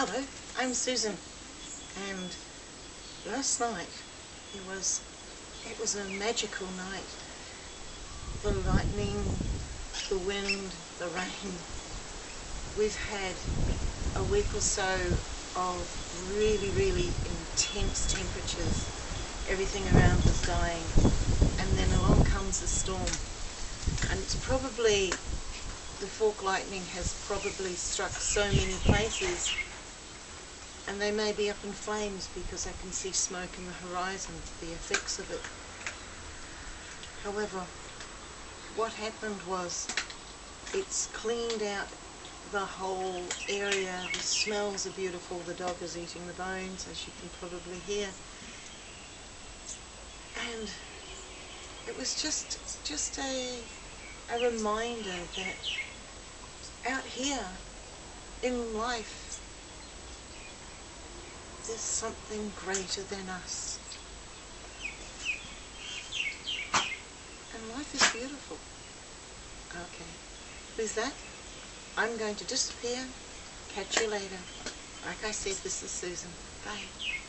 Hello, I'm Susan, and last night it was it was a magical night. The lightning, the wind, the rain. We've had a week or so of really, really intense temperatures. Everything around was dying, and then along comes a storm, and it's probably the fork lightning has probably struck so many places and they may be up in flames because I can see smoke in the horizon, the effects of it. However, what happened was it's cleaned out the whole area, the smells are beautiful, the dog is eating the bones as you can probably hear. And it was just just a a reminder that out here in life there's something greater than us. And life is beautiful. Okay. With that, I'm going to disappear. Catch you later. Like I said, this is Susan. Bye.